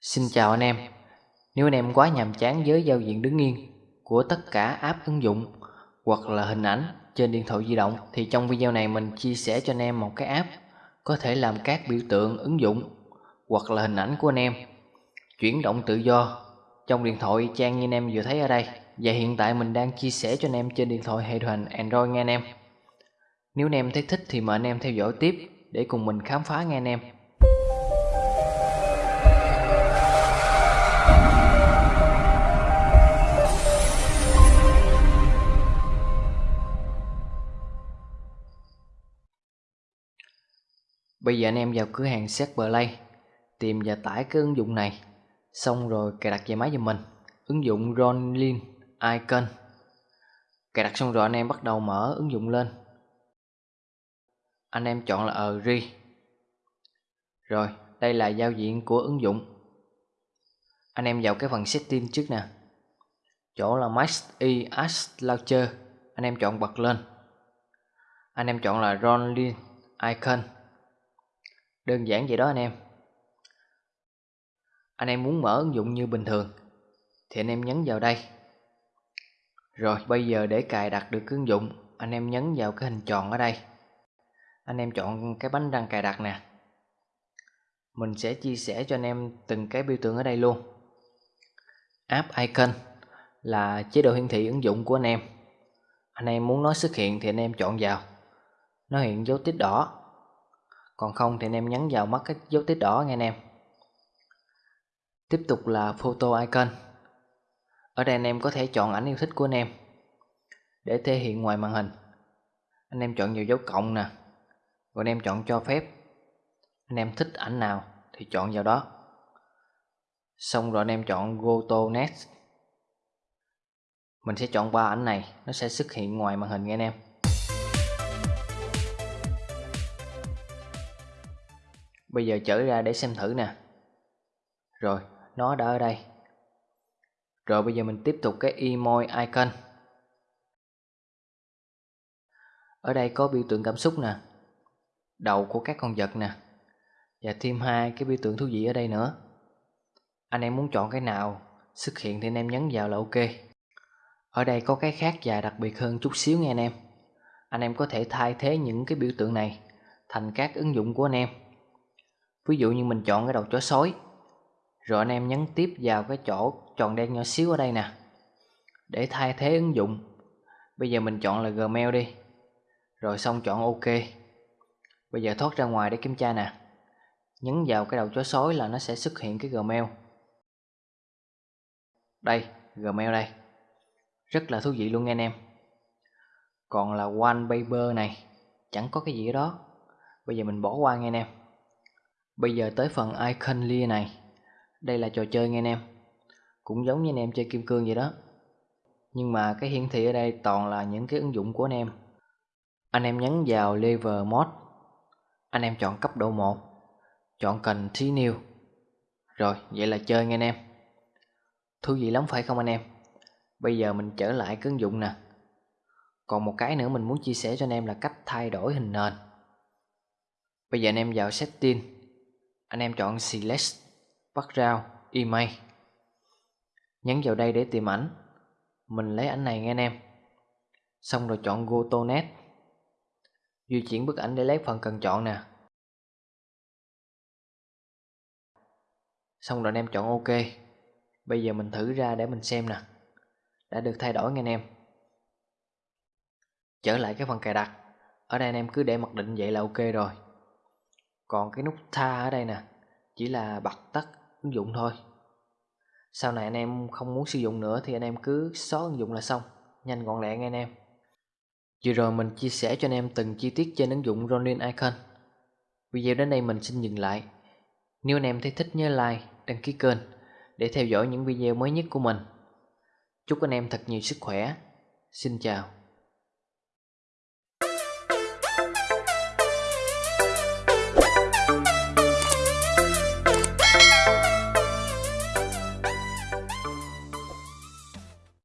Xin chào anh em. Nếu anh em quá nhàm chán với giao diện đứng yên của tất cả app ứng dụng hoặc là hình ảnh trên điện thoại di động, thì trong video này mình chia sẻ cho anh em một cái app có thể làm các biểu tượng ứng dụng hoặc là hình ảnh của anh em. Chuyển động tự do trong điện thoại, trang như anh em vừa thấy ở đây. Và hiện tại mình đang chia sẻ cho anh em trên điện thoại hệ điều hành Android nghe anh em. Nếu anh em thấy thích thì mời anh em theo dõi tiếp để cùng mình khám phá nghe anh em. Bây giờ anh em vào cửa hàng Set Play, Tìm và tải cái ứng dụng này. Xong rồi cài đặt về máy cho mình. Ứng dụng Ronin Icon. Cài đặt xong rồi anh em bắt đầu mở ứng dụng lên. Anh em chọn là Agree. Rồi, đây là giao diện của ứng dụng. Anh em vào cái phần setting trước nè. Chỗ là Max E As Launcher. Anh em chọn bật lên. Anh em chọn là Ronin Icon. Đơn giản vậy đó anh em. Anh em muốn mở ứng dụng như bình thường, Thì anh em nhấn vào đây. Rồi, bây giờ để cài đặt được ứng dụng, Anh em nhấn vào cái hình tròn ở đây. Anh em chọn cái bánh răng cài đặt nè. Mình sẽ chia sẻ cho anh em từng cái biểu tượng ở đây luôn. App Icon là chế độ hiển thị ứng dụng của anh em. Anh em muốn nó xuất hiện thì anh em chọn vào. Nó hiện dấu tích đỏ còn không thì anh em nhấn vào mắt cái dấu tích đỏ nghe anh em. Tiếp tục là photo icon. Ở đây anh em có thể chọn ảnh yêu thích của anh em để thể hiện ngoài màn hình. Anh em chọn nhiều dấu cộng nè. Rồi anh em chọn cho phép. Anh em thích ảnh nào thì chọn vào đó. Xong rồi anh em chọn go to next. Mình sẽ chọn ba ảnh này, nó sẽ xuất hiện ngoài màn hình nghe anh em. Bây giờ chở ra để xem thử nè. Rồi, nó đã ở đây. Rồi bây giờ mình tiếp tục cái emoji icon. Ở đây có biểu tượng cảm xúc nè Đầu của các con vật nè Và thêm hai cái biểu tượng thú vị ở đây nữa. Anh em muốn chọn cái nào xuất hiện thì anh em nhấn vào là ok. Ở đây có cái khác và đặc biệt hơn chút xíu nha anh em. Anh em có thể thay thế những cái biểu tượng này Thành các ứng dụng của anh em ví dụ như mình chọn cái đầu chó sói. Rồi anh em nhấn tiếp vào cái chỗ tròn đen nhỏ xíu ở đây nè, để thay thế ứng dụng. Bây giờ mình chọn là Gmail đi. Rồi xong chọn OK. Bây giờ thoát ra ngoài để kiểm tra nè. Nhấn vào cái đầu chó sói là nó sẽ xuất hiện cái Gmail. Đây Gmail đây. Rất là thú vị luôn nha anh em. Còn là wallpaper này, chẳng có cái gì đó. Bây giờ mình bỏ qua nghe anh em. Bây giờ tới phần icon lia này. Đây là trò chơi nghe anh em. Cũng giống như anh em chơi kim cương vậy đó. Nhưng mà cái hiển thị ở đây toàn là những cái ứng dụng của anh em. Anh em nhấn vào level mode. Anh em chọn cấp độ 1 Chọn continue Rồi, vậy là chơi nghe anh em. Thú vị lắm phải không anh em? Bây giờ mình trở lại cái ứng dụng nè. Còn một cái nữa mình muốn chia sẻ cho anh em là cách thay đổi hình nền. Bây giờ anh em vào setting anh em chọn Select Background Image Nhấn vào đây để tìm ảnh. Mình lấy ảnh này nghe anh em. Xong rồi chọn Go to Net Di chuyển bức ảnh để lấy phần cần chọn nè. Xong rồi anh em chọn OK. Bây giờ mình thử ra để mình xem nè. Đã được thay đổi nghe anh em. Trở lại cái phần cài đặt. Ở đây anh em cứ để mặc định vậy là ok rồi còn cái nút tha ở đây nè, chỉ là bật tắt ứng dụng thôi. Sau này anh em không muốn sử dụng nữa thì anh em cứ xóa ứng dụng là xong. Nhanh gọn lẹ nghe anh em. Vừa rồi mình chia sẻ cho anh em từng chi tiết trên ứng dụng Ronin Icon. Video đến đây mình xin dừng lại. Nếu anh em thấy thích nhớ like, đăng ký kênh để theo dõi những video mới nhất của mình. Chúc anh em thật nhiều sức khỏe. Xin chào.